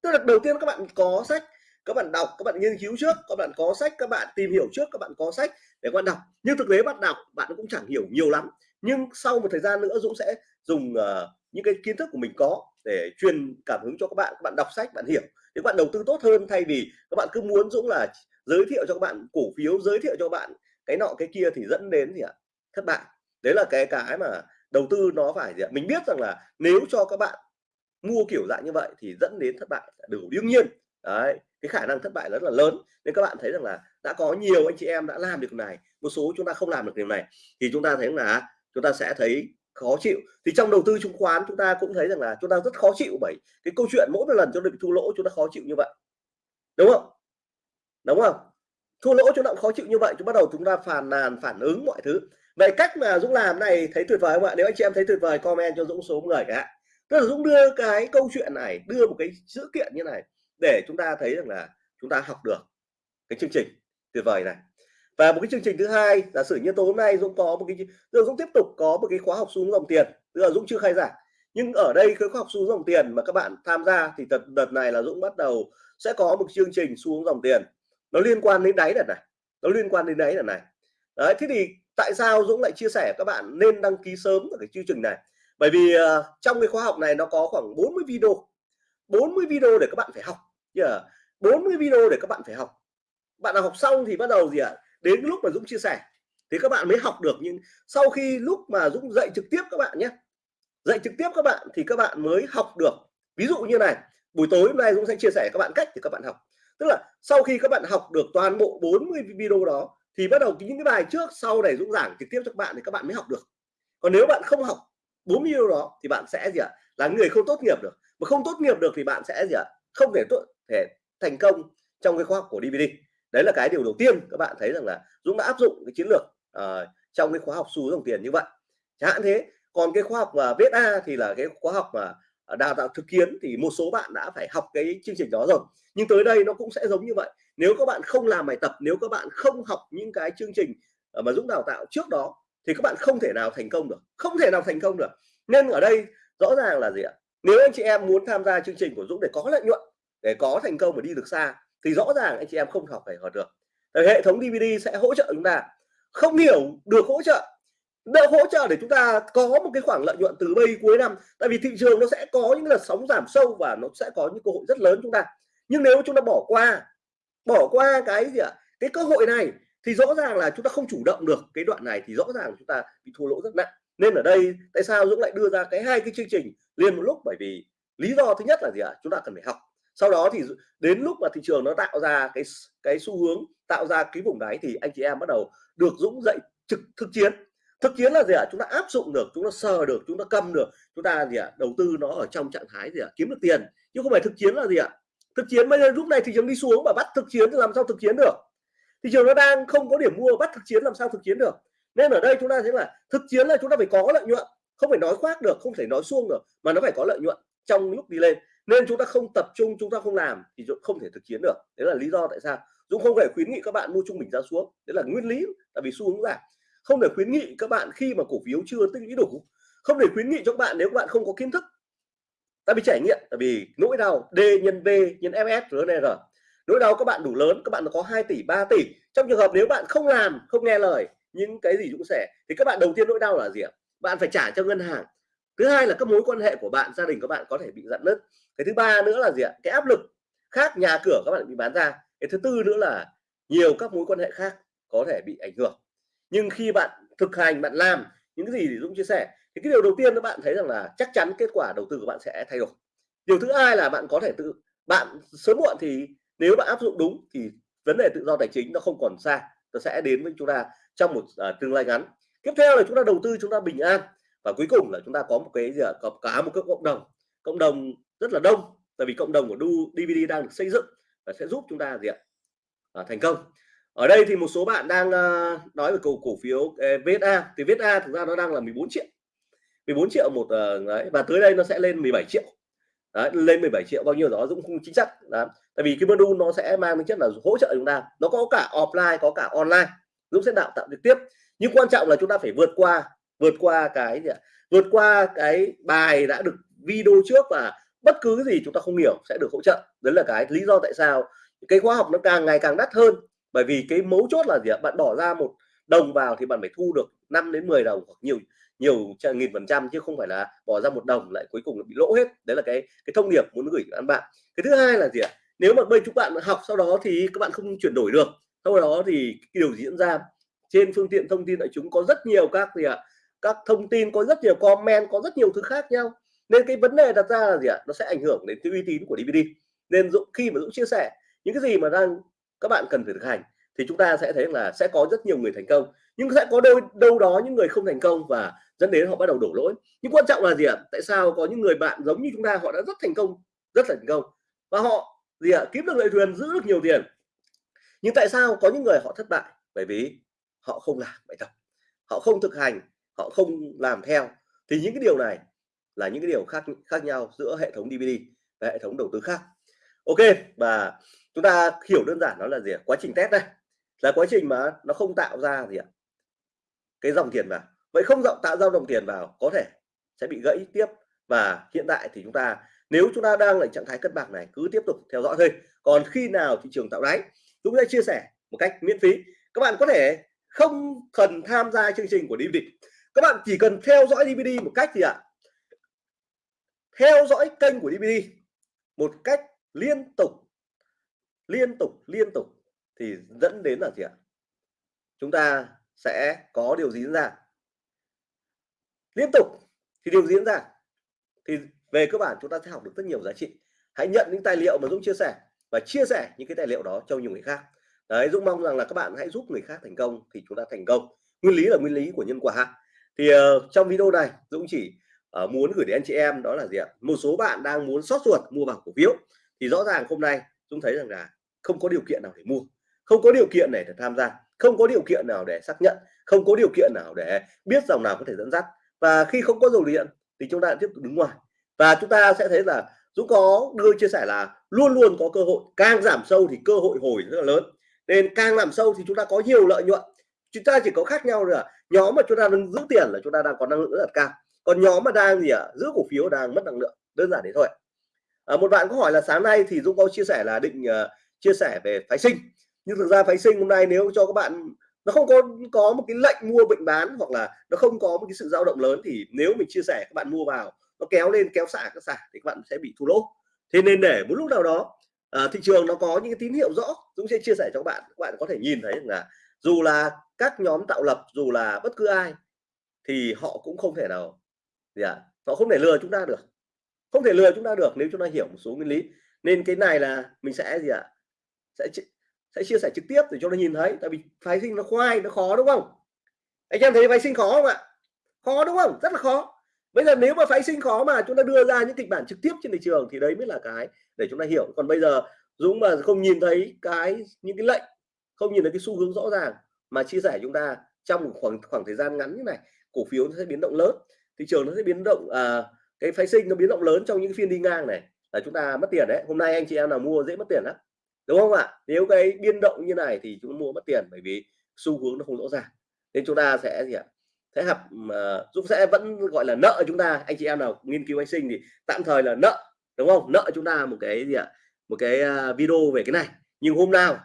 Tức là đầu tiên các bạn có sách các bạn đọc các bạn nghiên cứu trước các bạn có sách các bạn tìm hiểu trước các bạn có sách để các bạn đọc. Nhưng thực tế bạn đọc bạn cũng chẳng hiểu nhiều lắm. Nhưng sau một thời gian nữa Dũng sẽ dùng uh, những cái kiến thức của mình có để truyền cảm hứng cho các bạn. Các bạn đọc sách bạn hiểu. Thì các bạn đầu tư tốt hơn thay vì các bạn cứ muốn Dũng là giới thiệu cho các bạn cổ phiếu giới thiệu cho các bạn cái nọ cái kia thì dẫn đến gì ạ? Thất bại. Đấy là cái cái mà đầu tư nó phải gì ạ? Mình biết rằng là nếu cho các bạn mua kiểu dạng như vậy thì dẫn đến thất bại đủ đương nhiên. Đấy cái khả năng thất bại rất là lớn. Nên các bạn thấy rằng là đã có nhiều anh chị em đã làm được này, một số chúng ta không làm được điều này, thì chúng ta thấy là à, chúng ta sẽ thấy khó chịu. Thì trong đầu tư chứng khoán, chúng ta cũng thấy rằng là chúng ta rất khó chịu bởi cái câu chuyện mỗi một lần chúng ta bị thua lỗ, chúng ta khó chịu như vậy. Đúng không? Đúng không? Thua lỗ chúng ta khó chịu như vậy, chúng bắt đầu chúng ta phàn nàn, phản ứng mọi thứ. Vậy cách mà Dũng làm này thấy tuyệt vời không ạ? Nếu anh chị em thấy tuyệt vời, comment cho Dũng số người cả. Tức là Dũng đưa cái câu chuyện này, đưa một cái sự kiện như này để chúng ta thấy rằng là chúng ta học được cái chương trình tuyệt vời này. Và một cái chương trình thứ hai giả sử như tối hôm nay Dũng có một cái Dũng tiếp tục có một cái khóa học xuống dòng tiền tức là Dũng chưa khai giảng. Nhưng ở đây cái khóa học xuống dòng tiền mà các bạn tham gia thì đợt, đợt này là Dũng bắt đầu sẽ có một chương trình xuống dòng tiền. Nó liên quan đến đáy đợt này nó liên quan đến đáy đợt này. Đấy thế thì tại sao Dũng lại chia sẻ các bạn nên đăng ký sớm ở cái chương trình này? Bởi vì uh, trong cái khóa học này nó có khoảng 40 video 40 video để các bạn phải học yeah. 40 video để các bạn phải học bạn nào học xong thì bắt đầu gì ạ à? đến lúc mà Dũng chia sẻ thì các bạn mới học được nhưng sau khi lúc mà Dũng dạy trực tiếp các bạn nhé dạy trực tiếp các bạn thì các bạn mới học được ví dụ như này buổi tối hôm nay Dũng sẽ chia sẻ các bạn cách thì các bạn học tức là sau khi các bạn học được toàn bộ 40 video đó thì bắt đầu những cái bài trước sau này Dũng giảng trực tiếp cho các bạn thì các bạn mới học được còn nếu bạn không học 40 video đó thì bạn sẽ gì ạ là người không tốt nghiệp được mà không tốt nghiệp được thì bạn sẽ gì ạ không thể tốt thể thành công trong cái khóa học của DVD đấy là cái điều đầu tiên các bạn thấy rằng là Dũng đã áp dụng cái chiến lược uh, trong cái khóa học xu dòng tiền như vậy. Chẳng hạn thế còn cái khóa học mà viết A thì là cái khóa học mà đào tạo thực kiến thì một số bạn đã phải học cái chương trình đó rồi. Nhưng tới đây nó cũng sẽ giống như vậy. Nếu các bạn không làm bài tập nếu các bạn không học những cái chương trình ờ, mà Dũng đào tạo trước đó thì các bạn không thể nào thành công được. Không thể nào thành công được. Nên ở đây rõ ràng là gì ạ? Nếu anh chị em muốn tham gia chương trình của Dũng để có lợi nhuận để có thành công và đi được xa, thì rõ ràng anh chị em không học phải học được. Hệ thống DVD sẽ hỗ trợ chúng ta, không hiểu được hỗ trợ được hỗ trợ để chúng ta có một cái khoảng lợi nhuận từ bây cuối năm. Tại vì thị trường nó sẽ có những đợt sóng giảm sâu và nó sẽ có những cơ hội rất lớn chúng ta. Nhưng nếu chúng ta bỏ qua bỏ qua cái gì ạ? Cái cơ hội này thì rõ ràng là chúng ta không chủ động được cái đoạn này thì rõ ràng chúng ta bị thua lỗ rất nặng. Nên ở đây, tại sao Dũng lại đưa ra cái hai cái chương trình liền một lúc? Bởi vì lý do thứ nhất là gì ạ? Chúng ta cần phải học sau đó thì đến lúc mà thị trường nó tạo ra cái cái xu hướng, tạo ra cái vùng đáy thì anh chị em bắt đầu được Dũng dậy trực, thực chiến. Thực chiến là gì ạ? Chúng ta áp dụng được, chúng ta sờ được, chúng ta cầm được, chúng ta gì ạ? Đầu tư nó ở trong trạng thái gì ạ? Kiếm được tiền. Chứ không phải thực chiến là gì ạ? Thực chiến bây giờ lúc này thị trường đi xuống mà bắt thực chiến thì làm sao thực chiến được? Thị trường nó đang không có điểm mua, bắt thực chiến làm sao thực chiến được? Nên ở đây chúng ta thấy là thực chiến là chúng ta phải có lợi nhuận. Không phải nói khoác được, không thể nói xuông được, mà nó phải có lợi nhuận trong lúc đi lên nên chúng ta không tập trung, chúng ta không làm thì không thể thực chiến được. Đấy là lý do tại sao Dũng không thể khuyến nghị các bạn mua trung bình ra xuống. Đấy là nguyên lý, tại vì xu hướng giảm không thể khuyến nghị các bạn khi mà cổ phiếu chưa tích lũy đủ. Không để khuyến nghị cho các bạn nếu các bạn không có kiến thức. Tại vì trải nghiệm, tại vì nỗi đau D nhân V nhân FS RNR nỗi đau các bạn đủ lớn, các bạn có 2 tỷ 3 tỷ. Trong trường hợp nếu bạn không làm, không nghe lời, những cái gì Dũng sẽ, thì các bạn đầu tiên nỗi đau là gì ạ? Bạn phải trả cho ngân hàng thứ hai là các mối quan hệ của bạn gia đình các bạn có thể bị giận nứt. Cái thứ ba nữa là gì ạ? Cái áp lực khác nhà cửa các bạn bị bán ra. Cái thứ tư nữa là nhiều các mối quan hệ khác có thể bị ảnh hưởng. Nhưng khi bạn thực hành bạn làm những cái gì thì Dũng chia sẻ thì cái điều đầu tiên các bạn thấy rằng là chắc chắn kết quả đầu tư của bạn sẽ thay đổi. Điều thứ hai là bạn có thể tự bạn sớm muộn thì nếu bạn áp dụng đúng thì vấn đề tự do tài chính nó không còn xa nó sẽ đến với chúng ta trong một uh, tương lai ngắn. Tiếp theo là chúng ta đầu tư chúng ta bình an và cuối cùng là chúng ta có một cái gì ạ? Có cả một cái cộng đồng cộng đồng rất là đông tại vì cộng đồng của Du DVD đang được xây dựng và sẽ giúp chúng ta gì ạ? À, thành công. Ở đây thì một số bạn đang uh, nói về cổ cổ phiếu ờ, eh, VSA thì VSA thực ra nó đang là 14 triệu. 14 triệu một uh, đấy và tới đây nó sẽ lên 17 triệu. Đấy, lên 17 triệu bao nhiêu đó cũng không chính xác đó. tại vì cái module nó sẽ mang tính chất là hỗ trợ chúng ta. Nó có cả offline có cả online giúp sẽ đào tạo trực tiếp. Nhưng quan trọng là chúng ta phải vượt qua vượt qua cái gì ạ? Vượt qua cái bài đã được video trước và bất cứ gì chúng ta không hiểu sẽ được hỗ trợ. Đấy là cái lý do tại sao cái khóa học nó càng ngày càng đắt hơn. Bởi vì cái mấu chốt là gì ạ? Bạn bỏ ra một đồng vào thì bạn phải thu được 5 đến 10 đồng hoặc nhiều nhiều nghìn phần trăm chứ không phải là bỏ ra một đồng lại cuối cùng là bị lỗ hết. Đấy là cái cái thông điệp muốn gửi các bạn. Cái thứ hai là gì ạ? Nếu mà bên chúng bạn học sau đó thì các bạn không chuyển đổi được. Sau đó thì cái điều diễn ra trên phương tiện thông tin đại chúng có rất nhiều các gì ạ? Các thông tin có rất nhiều comment, có rất nhiều thứ khác nhau. Nên cái vấn đề đặt ra là gì ạ? Nó sẽ ảnh hưởng đến cái uy tín của DVD nên Dũng, khi mà Dũng chia sẻ những cái gì mà đang các bạn cần phải thực hành thì chúng ta sẽ thấy là sẽ có rất nhiều người thành công. Nhưng sẽ có đâu đâu đó những người không thành công và dẫn đến họ bắt đầu đổ lỗi. Nhưng quan trọng là gì ạ? Tại sao có những người bạn giống như chúng ta, họ đã rất thành công, rất là thành công. Và họ gì ạ? Kiếm được lợi thuyền, giữ được nhiều tiền. Nhưng tại sao có những người họ thất bại? Bởi vì họ không làm bài tập. Họ không thực hành họ không làm theo, thì những cái điều này là những cái điều khác khác nhau giữa hệ thống DVD và hệ thống đầu tư khác. Ok, và chúng ta hiểu đơn giản nó là gì quá trình test đây, là quá trình mà nó không tạo ra gì ạ? Cái dòng tiền vào. Vậy không dòng tạo ra dòng tiền vào có thể sẽ bị gãy tiếp, và hiện tại thì chúng ta, nếu chúng ta đang ở trạng thái cân bằng này, cứ tiếp tục theo dõi thôi. Còn khi nào thị trường tạo đáy chúng ta chia sẻ một cách miễn phí. Các bạn có thể không cần tham gia chương trình của DVD các bạn chỉ cần theo dõi DVD một cách gì ạ? Theo dõi kênh của DVD một cách liên tục liên tục liên tục thì dẫn đến là gì ạ? Chúng ta sẽ có điều gì diễn ra? Liên tục thì điều diễn ra? Thì về cơ bản chúng ta sẽ học được rất nhiều giá trị. Hãy nhận những tài liệu mà Dũng chia sẻ và chia sẻ những cái tài liệu đó cho nhiều người khác. Đấy, Dũng mong rằng là các bạn hãy giúp người khác thành công thì chúng ta thành công. Nguyên lý là nguyên lý của nhân quả thì uh, trong video này Dũng chỉ uh, muốn gửi đến anh chị em đó là gì ạ? Một số bạn đang muốn sót ruột mua vào cổ phiếu. Thì rõ ràng hôm nay Dũng thấy rằng là không có điều kiện nào để mua không có điều kiện để tham gia không có điều kiện nào để xác nhận không có điều kiện nào để biết dòng nào có thể dẫn dắt. Và khi không có dầu điện thì chúng ta tiếp tục đứng ngoài. Và chúng ta sẽ thấy là Dũng có đưa chia sẻ là luôn luôn có cơ hội càng giảm sâu thì cơ hội hồi rất là lớn. Nên càng làm sâu thì chúng ta có nhiều lợi nhuận chúng ta chỉ có khác nhau là nhóm mà chúng ta đang giữ tiền là chúng ta đang có năng lượng rất là cao. Còn nhóm mà đang gì ạ? À, giữ cổ phiếu đang mất năng lượng. Đơn giản thế thôi. À, một bạn có hỏi là sáng nay thì Dũng có chia sẻ là định uh, chia sẻ về phái sinh. Nhưng thực ra phái sinh hôm nay nếu cho các bạn nó không có có một cái lệnh mua bệnh bán hoặc là nó không có một cái sự dao động lớn thì nếu mình chia sẻ các bạn mua vào nó kéo lên kéo xả các xả thì các bạn sẽ bị thua lỗ. Thế nên để một lúc nào đó à, thị trường nó có những cái tín hiệu rõ Dũng sẽ chia sẻ cho các bạn. Các bạn có thể nhìn thấy là dù là các nhóm tạo lập, dù là bất cứ ai, thì họ cũng không thể nào gì ạ, họ không thể lừa chúng ta được. Không thể lừa chúng ta được nếu chúng ta hiểu một số nguyên lý. Nên cái này là mình sẽ gì ạ, sẽ sẽ chia sẻ trực tiếp để cho nó nhìn thấy. Tại vì phái sinh nó khoai, nó khó đúng không? Anh em thấy phái sinh khó không ạ? Khó đúng không? Rất là khó. Bây giờ nếu mà phái sinh khó mà chúng ta đưa ra những kịch bản trực tiếp trên thị trường thì đấy mới là cái để chúng ta hiểu. Còn bây giờ Dũng mà không nhìn thấy cái, những cái lệnh không nhìn thấy cái xu hướng rõ ràng mà chia sẻ chúng ta trong một khoảng khoảng thời gian ngắn như này cổ phiếu nó sẽ biến động lớn thị trường nó sẽ biến động à, cái phái sinh nó biến động lớn trong những phiên đi ngang này là chúng ta mất tiền đấy. Hôm nay anh chị em nào mua dễ mất tiền lắm đúng không ạ? Nếu cái biên động như này thì chúng mua mất tiền bởi vì xu hướng nó không rõ ràng. Nên chúng ta sẽ gì ạ? Sẽ hợp mà sẽ vẫn gọi là nợ chúng ta. Anh chị em nào nghiên cứu anh sinh thì tạm thời là nợ đúng không? Nợ chúng ta một cái gì ạ? Một cái à, video về cái này. Nhưng hôm nào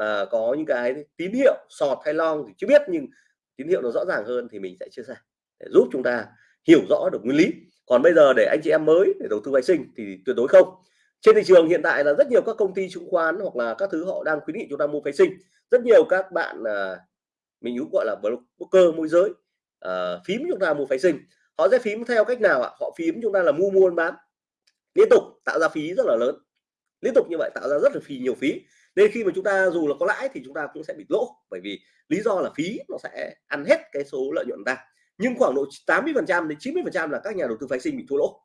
mà có những cái tín hiệu sọt hay long thì chưa biết nhưng tín hiệu nó rõ ràng hơn thì mình sẽ chia sẻ để giúp chúng ta hiểu rõ được nguyên lý. Còn bây giờ để anh chị em mới để đầu tư vệ sinh thì tuyệt đối không. Trên thị trường hiện tại là rất nhiều các công ty chứng khoán hoặc là các thứ họ đang khuyến nghị chúng ta mua phái sinh. Rất nhiều các bạn à, mình cũng gọi là broker môi giới uh, phím chúng ta mua phái sinh. Họ sẽ phím theo cách nào ạ? Họ phím chúng ta là mua mua bán. Liên tục tạo ra phí rất là lớn. Liên tục như vậy tạo ra rất là phí nhiều phí nên khi mà chúng ta dù là có lãi thì chúng ta cũng sẽ bị lỗ, bởi vì lý do là phí nó sẽ ăn hết cái số lợi nhuận ta. Nhưng khoảng độ 80 phần trăm đến 90 phần trăm là các nhà đầu tư phái sinh bị thua lỗ.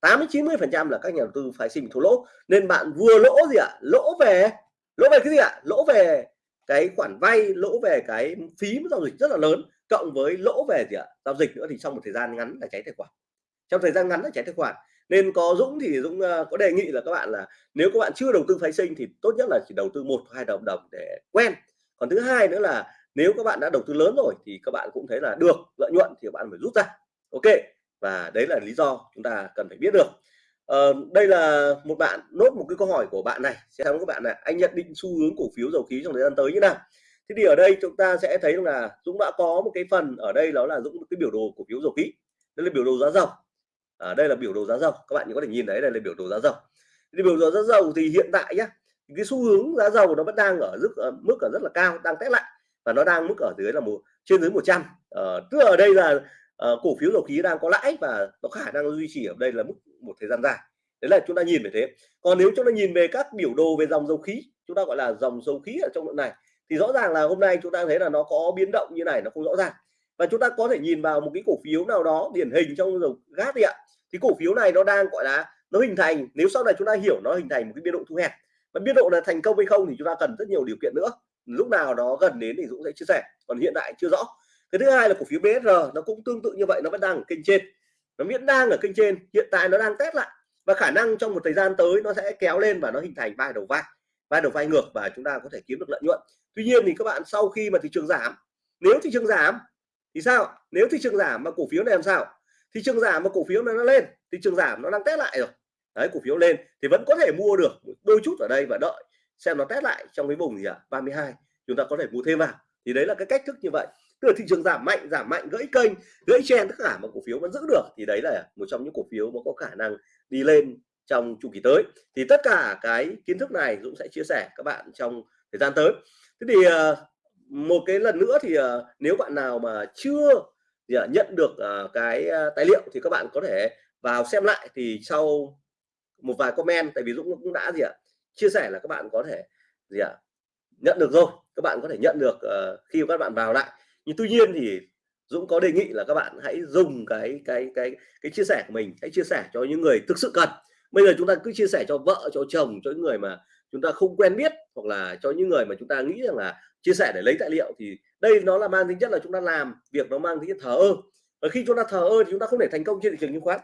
80 90 phần trăm là các nhà đầu tư phái sinh bị thua lỗ. Nên bạn vừa lỗ gì ạ? Lỗ về lỗ về cái gì ạ? Lỗ về cái khoản vay, lỗ về cái phí giao dịch rất là lớn, cộng với lỗ về gì ạ? Giao dịch nữa thì trong một thời gian ngắn là cháy tài khoản. Trong thời gian ngắn là cháy tài khoản nên có Dũng thì Dũng uh, có đề nghị là các bạn là nếu các bạn chưa đầu tư phái sinh thì tốt nhất là chỉ đầu tư một hai đồng đồng để quen. Còn thứ hai nữa là nếu các bạn đã đầu tư lớn rồi thì các bạn cũng thấy là được lợi nhuận thì các bạn phải rút ra. Ok và đấy là lý do chúng ta cần phải biết được. Uh, đây là một bạn nốt một cái câu hỏi của bạn này. Sẽ các bạn này anh nhận định xu hướng cổ phiếu dầu khí trong thời gian tới như nào? Thế thì ở đây chúng ta sẽ thấy là Dũng đã có một cái phần ở đây đó là Dũng cái biểu đồ cổ phiếu dầu khí. Đây là biểu đồ giá dầu à, đây là biểu đồ giá dầu. Các bạn có thể nhìn thấy đây là biểu đồ giá dầu. Thì biểu đồ giá dầu thì hiện tại nhá cái xu hướng giá dầu nó vẫn đang ở mức ở mức ở rất là cao đang test lại. Và nó đang mức ở dưới là một trên dưới 100 à, ờ, tức ở đây là à, cổ phiếu dầu khí đang có lãi và nó khả năng duy trì ở đây là mức một thời gian dài. Đấy là chúng ta nhìn về thế. Còn nếu chúng ta nhìn về các biểu đồ về dòng dầu khí chúng ta gọi là dòng dầu khí ở trong đoạn này thì rõ ràng là hôm nay chúng ta thấy là nó có biến động như này nó không rõ ràng và chúng ta có thể nhìn vào một cái cổ phiếu nào đó điển hình trong dầu gas đi ạ. Thì cổ phiếu này nó đang, gọi là, nó hình thành, nếu sau này chúng ta hiểu nó hình thành một cái biên độ thu hẹp. Và biên độ là thành công hay không thì chúng ta cần rất nhiều điều kiện nữa. Lúc nào đó gần đến thì Dũng sẽ chia sẻ, còn hiện tại chưa rõ. Cái thứ hai là cổ phiếu BSR nó cũng tương tự như vậy, nó vẫn đang ở kênh trên. Nó vẫn đang ở kênh trên, hiện tại nó đang test lại. Và khả năng trong một thời gian tới nó sẽ kéo lên và nó hình thành vai đầu vai vai đầu vai ngược và chúng ta có thể kiếm được lợi nhuận. Tuy nhiên thì các bạn, sau khi mà thị trường giảm, nếu thị trường giảm thì sao? Nếu thị trường giảm mà cổ phiếu này làm sao? Thị trường giảm mà cổ phiếu này nó lên, thị trường giảm nó đang test lại rồi. Đấy, cổ phiếu lên thì vẫn có thể mua được đôi chút ở đây và đợi xem nó test lại trong cái vùng gì ạ? À? 32 chúng ta có thể mua thêm vào. Thì đấy là cái cách thức như vậy. Tức là thị trường giảm mạnh giảm mạnh, gãy kênh, gãy chen tất cả mà cổ phiếu vẫn giữ được thì đấy là một trong những cổ phiếu mà có khả năng đi lên trong chu kỳ tới. Thì tất cả cái kiến thức này Dũng sẽ chia sẻ các bạn trong thời gian tới. Thế thì ờ, một cái lần nữa thì uh, nếu bạn nào mà chưa nhận được uh, cái uh, tài liệu thì các bạn có thể vào xem lại thì sau một vài comment tại vì Dũng cũng đã gì ạ chia sẻ là các bạn có thể gì ạ nhận được rồi các bạn có thể nhận được uh, khi các bạn vào lại. Nhưng tuy nhiên thì Dũng có đề nghị là các bạn hãy dùng cái cái cái cái chia sẻ của mình hãy chia sẻ cho những người thực sự cần. Bây giờ chúng ta cứ chia sẻ cho vợ cho chồng cho những người mà chúng ta không quen biết hoặc là cho những người mà chúng ta nghĩ rằng là chia sẻ để lấy tài liệu thì đây nó là mang tính chất là chúng ta làm việc nó mang tính chất thờ ơ. Và khi chúng ta thờ ơ thì chúng ta không thể thành công trên thị trường chứng khoán.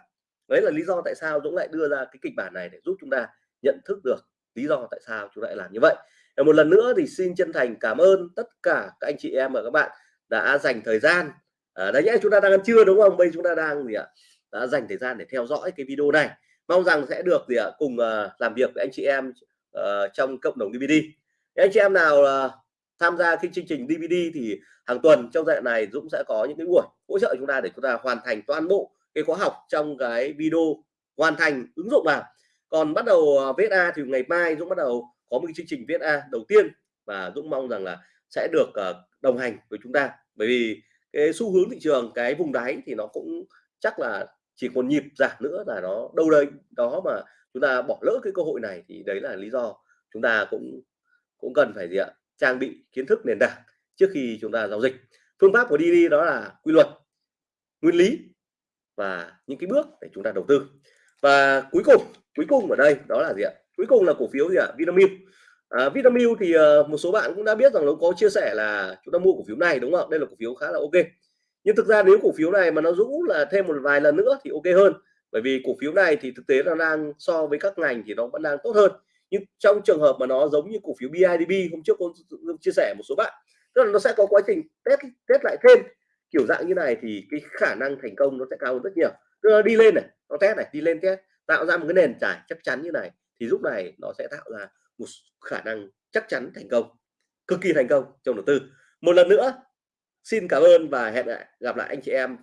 Đấy là lý do tại sao Dũng lại đưa ra cái kịch bản này để giúp chúng ta nhận thức được lý do tại sao chúng lại làm như vậy. Và một lần nữa thì xin chân thành cảm ơn tất cả các anh chị em và các bạn đã dành thời gian. À, đấy nhé chúng ta đang ăn trưa đúng không? Bây chúng ta đang gì ạ? Đã dành thời gian để theo dõi cái video này. Mong rằng sẽ được gì ạ? Cùng uh, làm việc với anh chị em uh, trong cộng đồng DVD anh chị em nào uh, tham gia cái chương trình DVD thì hàng tuần trong giai đoạn này Dũng sẽ có những cái buổi hỗ trợ chúng ta để chúng ta hoàn thành toàn bộ cái khóa học trong cái video hoàn thành ứng dụng vào. Còn bắt đầu ờ, VSA thì ngày mai Dũng bắt đầu có một cái chương trình viết A đầu tiên và Dũng mong rằng là sẽ được đồng hành với chúng ta. Bởi vì cái xu hướng thị trường cái vùng đáy thì nó cũng chắc là chỉ còn nhịp giảm nữa là nó đâu đây. Đó mà chúng ta bỏ lỡ cái cơ hội này thì đấy là lý do chúng ta cũng cũng cần phải gì ạ? Trang bị kiến thức nền tảng trước khi chúng ta giao dịch. Phương pháp của đi đó là quy luật nguyên lý và những cái bước để chúng ta đầu tư. Và cuối cùng cuối cùng ở đây đó là gì ạ? Cuối cùng là cổ phiếu gì ạ? Vinamilk. À, Vinamilk thì uh, một số bạn cũng đã biết rằng nó có chia sẻ là chúng ta mua cổ phiếu này đúng không đây là cổ phiếu khá là ok nhưng thực ra nếu cổ phiếu này mà nó rũ là thêm một vài lần nữa thì ok hơn. Bởi vì cổ phiếu này thì thực tế nó đang so với các ngành thì nó vẫn đang tốt hơn. Nhưng trong trường hợp mà nó giống như cổ phiếu BIDB hôm trước con chia sẻ một số bạn, tức là nó sẽ có quá trình test test lại thêm. Kiểu dạng như này thì cái khả năng thành công nó sẽ cao hơn rất nhiều. Tức là đi lên này, nó test này, đi lên test, tạo ra một cái nền trải chắc chắn như này, thì lúc này nó sẽ tạo ra một khả năng chắc chắn thành công, cực kỳ thành công trong đầu tư. Một lần nữa xin cảm ơn và hẹn lại, gặp lại anh chị em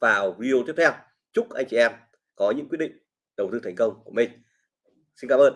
vào video tiếp theo. Chúc anh chị em có những quyết định đầu tư thành công của mình. Xin cảm ơn.